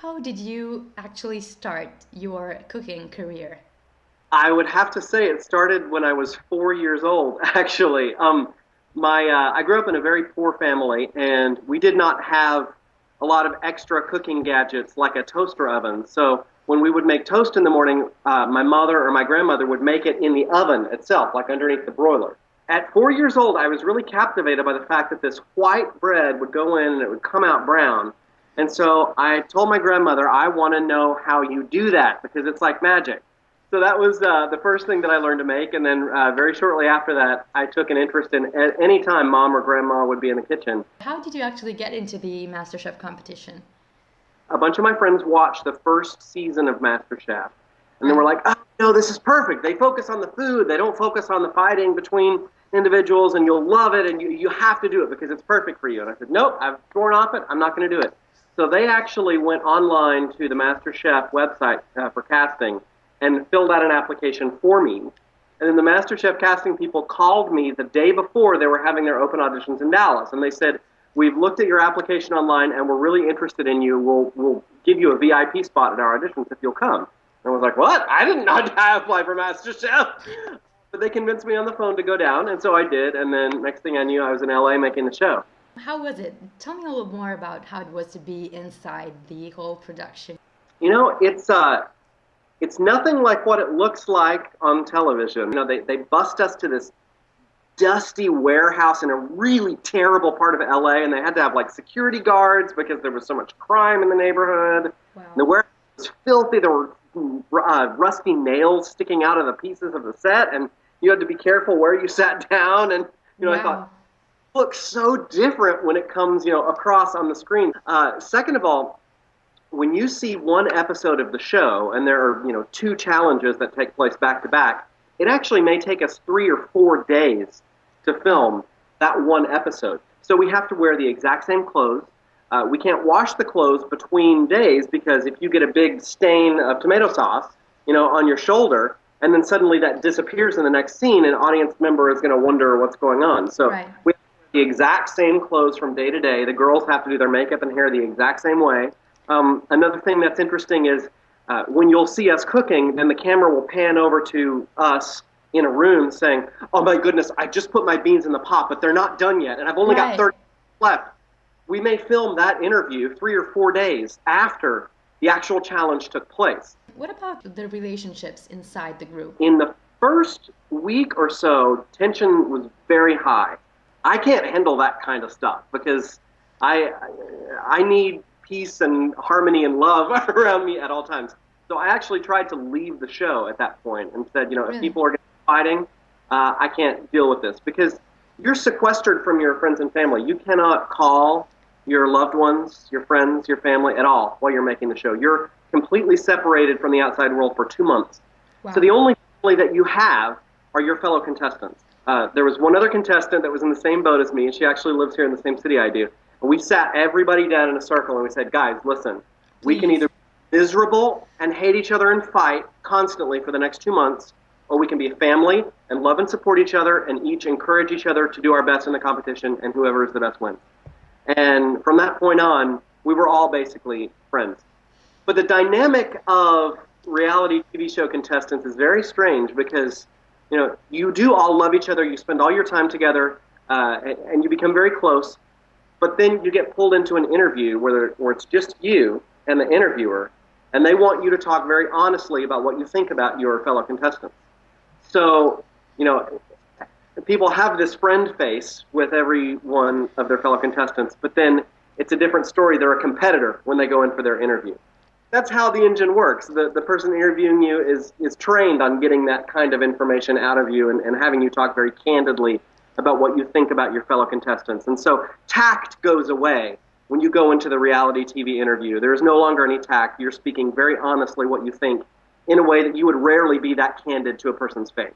how did you actually start your cooking career? I would have to say it started when I was four years old, actually. Um, my, uh, I grew up in a very poor family, and we did not have a lot of extra cooking gadgets like a toaster oven. So when we would make toast in the morning, uh, my mother or my grandmother would make it in the oven itself, like underneath the broiler. At four years old, I was really captivated by the fact that this white bread would go in and it would come out brown. And so I told my grandmother, I want to know how you do that because it's like magic. So that was uh, the first thing that I learned to make. And then uh, very shortly after that, I took an interest in at any time mom or grandma would be in the kitchen. How did you actually get into the MasterChef competition? A bunch of my friends watched the first season of MasterChef. And they were like, oh, no, this is perfect. They focus on the food. They don't focus on the fighting between individuals, and you'll love it, and you, you have to do it because it's perfect for you. And I said, nope, I've sworn off it. I'm not going to do it. So they actually went online to the MasterChef website uh, for casting and filled out an application for me. And then the MasterChef casting people called me the day before they were having their open auditions in Dallas, and they said, "We've looked at your application online, and we're really interested in you. We'll we'll give you a VIP spot at our auditions if you'll come." And I was like, "What? I didn't apply for MasterChef." But they convinced me on the phone to go down, and so I did. And then next thing I knew, I was in LA making the show. How was it? Tell me a little more about how it was to be inside the whole production. You know, it's uh, it's nothing like what it looks like on television. You know, they, they bust us to this dusty warehouse in a really terrible part of LA, and they had to have like security guards because there was so much crime in the neighborhood. Wow. The warehouse was filthy. There were uh, rusty nails sticking out of the pieces of the set, and you had to be careful where you sat down. And you know, wow. I thought looks so different when it comes, you know, across on the screen. Uh, second of all, when you see one episode of the show and there are you know two challenges that take place back to back, it actually may take us three or four days to film that one episode. So we have to wear the exact same clothes. Uh, we can't wash the clothes between days because if you get a big stain of tomato sauce, you know, on your shoulder, and then suddenly that disappears in the next scene, an audience member is going to wonder what's going on. So right. we the exact same clothes from day to day. The girls have to do their makeup and hair the exact same way. Um, another thing that's interesting is uh, when you'll see us cooking, then the camera will pan over to us in a room saying, "Oh my goodness, I just put my beans in the pot, but they're not done yet, and I've only right. got 30 left." We may film that interview three or four days after the actual challenge took place. What about the relationships inside the group? In the first week or so, tension was very high. I can't handle that kind of stuff because I I need peace and harmony and love around me at all times. So I actually tried to leave the show at that point and said, you know, really? if people are fighting, uh, I can't deal with this because you're sequestered from your friends and family. You cannot call your loved ones, your friends, your family at all while you're making the show. You're completely separated from the outside world for two months. Wow. So the only family that you have are your fellow contestants. Uh, there was one other contestant that was in the same boat as me, and she actually lives here in the same city I do. And we sat everybody down in a circle and we said, guys, listen, we can either be miserable and hate each other and fight constantly for the next two months, or we can be a family and love and support each other and each encourage each other to do our best in the competition, and whoever is the best wins. And from that point on, we were all basically friends. But the dynamic of reality TV show contestants is very strange because you know you do all love each other, you spend all your time together, uh, and you become very close. But then you get pulled into an interview where, where it's just you and the interviewer, and they want you to talk very honestly about what you think about your fellow contestants. So, you know, people have this friend face with every one of their fellow contestants, but then it's a different story. They're a competitor when they go in for their interview. That's how the engine works. The, the person interviewing you is, is trained on getting that kind of information out of you and, and having you talk very candidly about what you think about your fellow contestants. And so tact goes away when you go into the reality TV interview. There is no longer any tact. You're speaking very honestly what you think in a way that you would rarely be that candid to a person's face.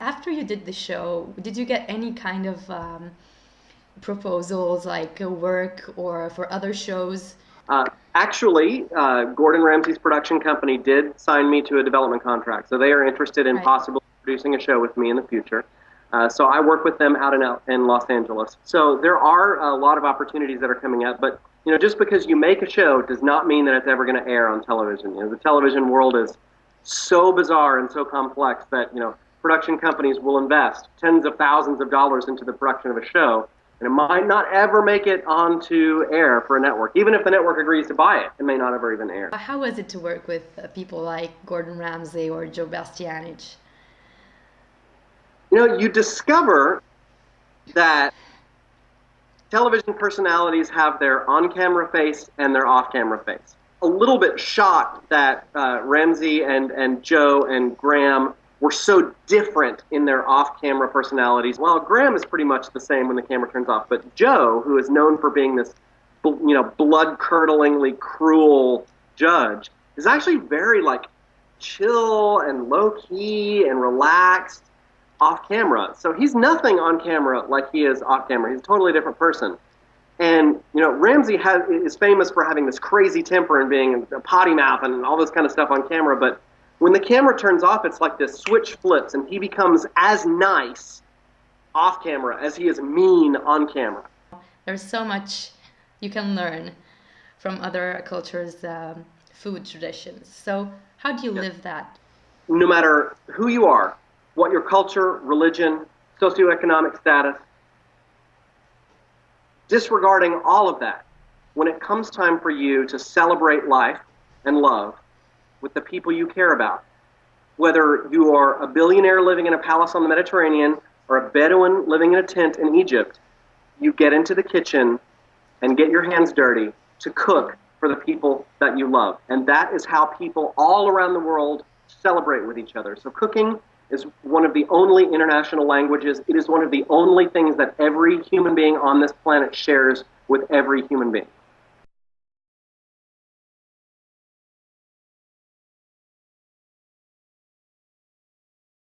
After you did the show, did you get any kind of um, proposals like work or for other shows? Uh, actually, uh, Gordon Ramsay's production company did sign me to a development contract, so they are interested in right. possibly producing a show with me in the future. Uh, so I work with them out in, in Los Angeles. So there are a lot of opportunities that are coming up, but you know, just because you make a show does not mean that it's ever going to air on television. You know, the television world is so bizarre and so complex that you know production companies will invest tens of thousands of dollars into the production of a show, and it might not ever make it onto air for a network. Even if the network agrees to buy it, it may not ever even air. How was it to work with uh, people like Gordon Ramsay or Joe Bastianich? You know, you discover that television personalities have their on-camera face and their off-camera face. A little bit shocked that uh, Ramsay and, and Joe and Graham were so different in their off-camera personalities. While Graham is pretty much the same when the camera turns off, but Joe, who is known for being this, you know, blood-curdlingly cruel judge, is actually very like chill and low-key and relaxed off camera. So he's nothing on camera like he is off camera. He's a totally different person. And you know, Ramsay has, is famous for having this crazy temper and being a potty mouth and all this kind of stuff on camera. But when the camera turns off, it's like this switch flips, and he becomes as nice off camera as he is mean on camera. There's so much you can learn from other cultures' um, food traditions. So how do you live that? No matter who you are, what your culture, religion, socioeconomic status, disregarding all of that, when it comes time for you to celebrate life and love with the people you care about, whether you are a billionaire living in a palace on the Mediterranean or a Bedouin living in a tent in Egypt, you get into the kitchen and get your hands dirty to cook for the people that you love. And that is how people all around the world celebrate with each other. So cooking is one of the only international languages. It is one of the only things that every human being on this planet shares with every human being.